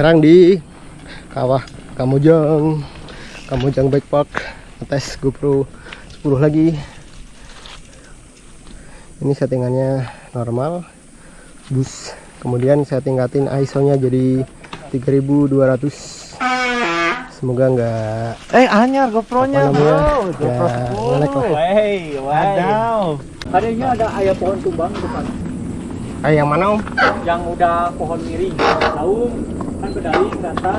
sekarang di kawah Kamujang Kamujang Bike Park tes GoPro 10 lagi. Ini settingannya normal. Bus. Kemudian saya tingkatin ISO nya jadi 3200 semoga enggak Eh anyar GoPro-nya Apa namanya? bro GoPro Ya, ngelek lah. 10 Wey, Wadaw. Adanya ada ayah pohon tumbang depan. Eh yang mana om? Yang udah pohon miring. Daun kan bedaling rata.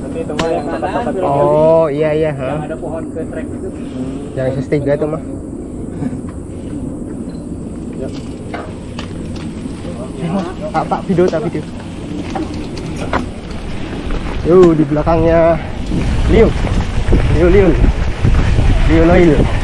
Nanti itu mah yang tempat-tempat oh iya iya yang ha. ada pohon ke trek itu. yang SS3 itu mah Pak, pak, video, tak video. Yo, di belakangnya Liu. Liu, Liu. Liu Noil.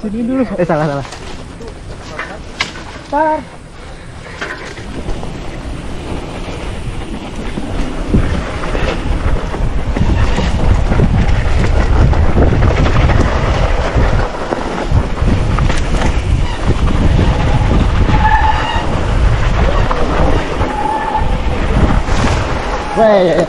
Sini dulu. Eh, salah, salah. Weh, ya, ya.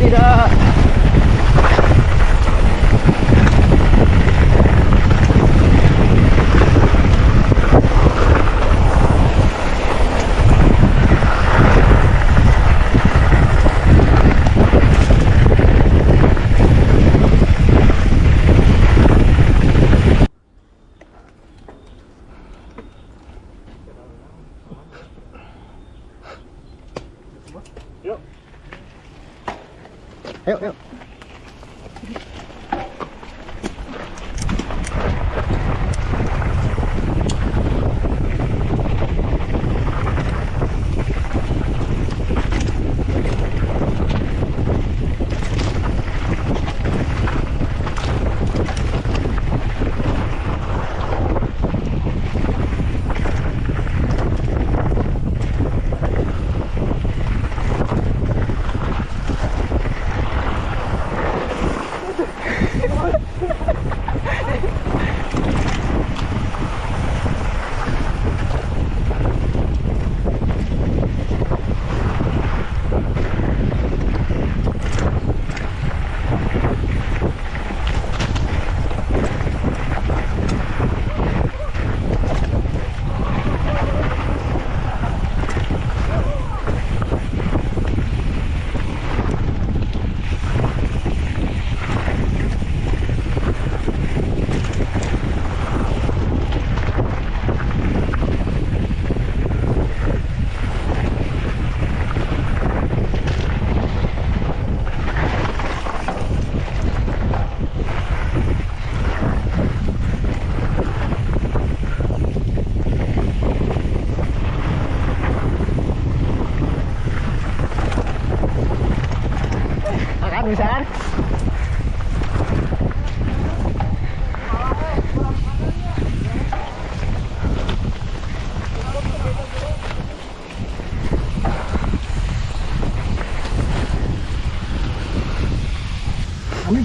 Tidak. Ayo, ayo. Makan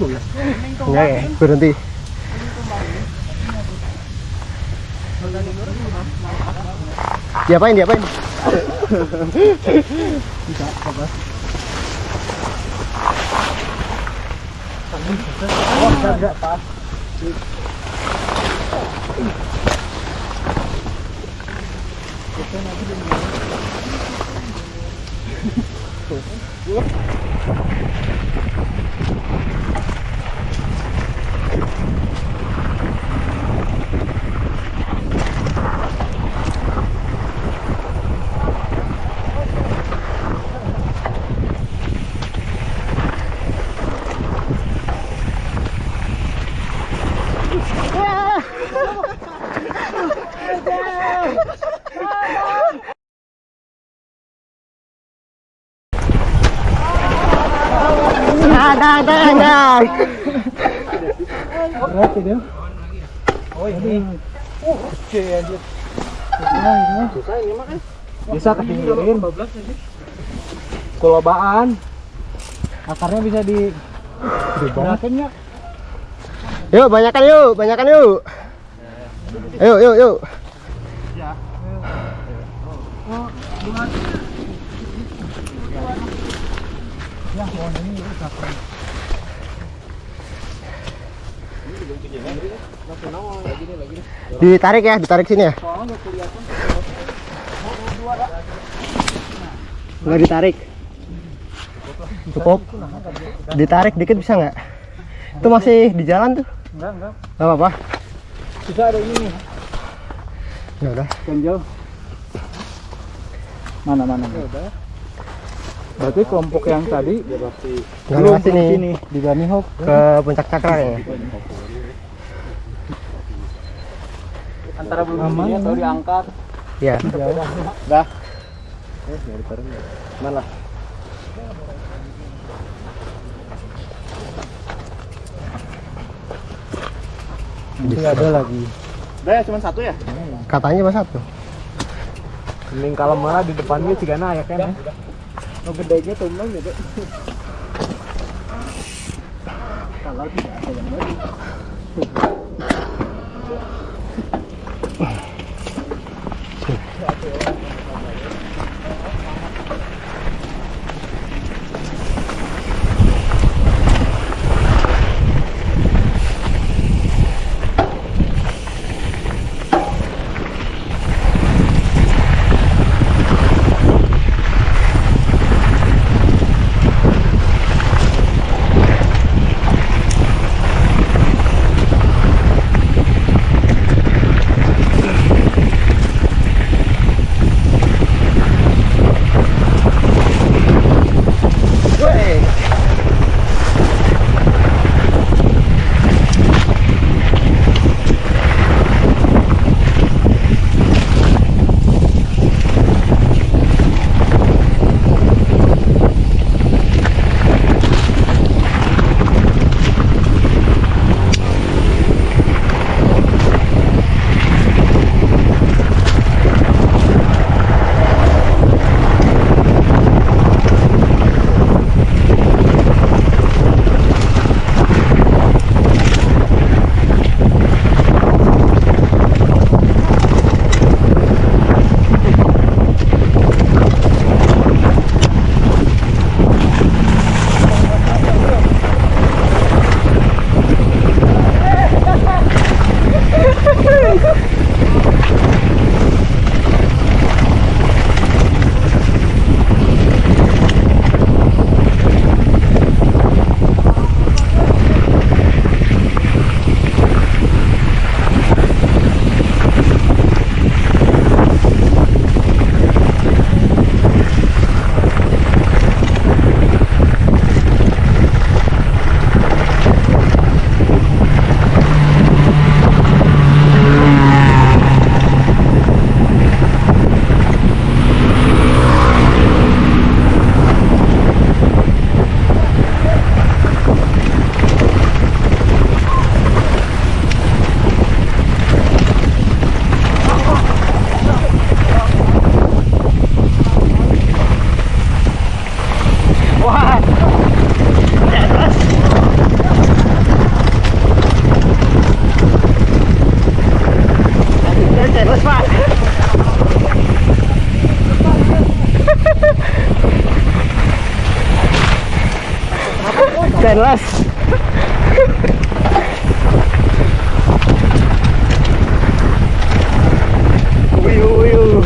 enggak ya berhenti diapain diapain? enggak enggak Thank you. Bisa kepinggirin. Kulobaan. Akarnya bisa di Gerakin ya. Yuk, banyakan yuk, banyakan yuk. Yuk, yuk, yuk. Ditarik ya, ditarik sini ya. Enggak ditarik. Cukup. Ditarik dikit bisa nggak? Itu masih di jalan tuh. Enggak, enggak. Enggak apa-apa. Bisa ada ini. Ya udah. Ganjel. Mana mana. Berarti kelompok yang tadi lewat sini. sini di Bani Hop. Ke puncak cakra ya. Antara belum Aman, atau diangkat. Iya. Dah. Mana? Nanti ada lagi. Udah ya cuma satu ya? Katanya cuma satu. Mending kalau malah di depannya cigana ya kan. Oh gedenya tumbang gitu. Kalau tidak ada yang lagi. Wiu, wiu.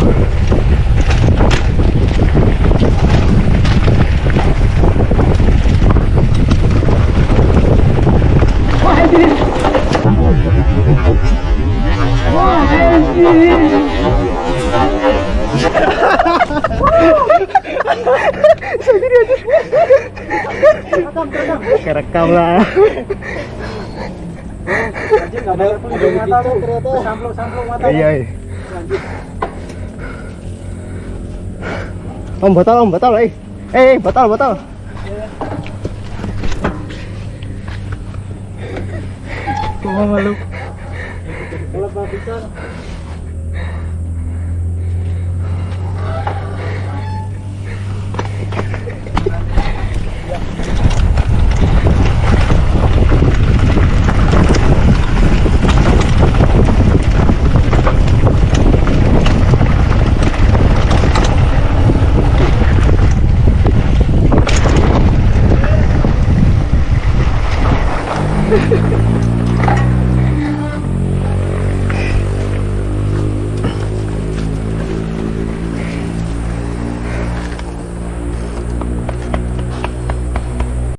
kerekam lah ada ada mata lu ternyata samplung samplung mata iya iya. om batal om batal eh eh, eh batal batal Cuma malu. Kalau bisa Yeah.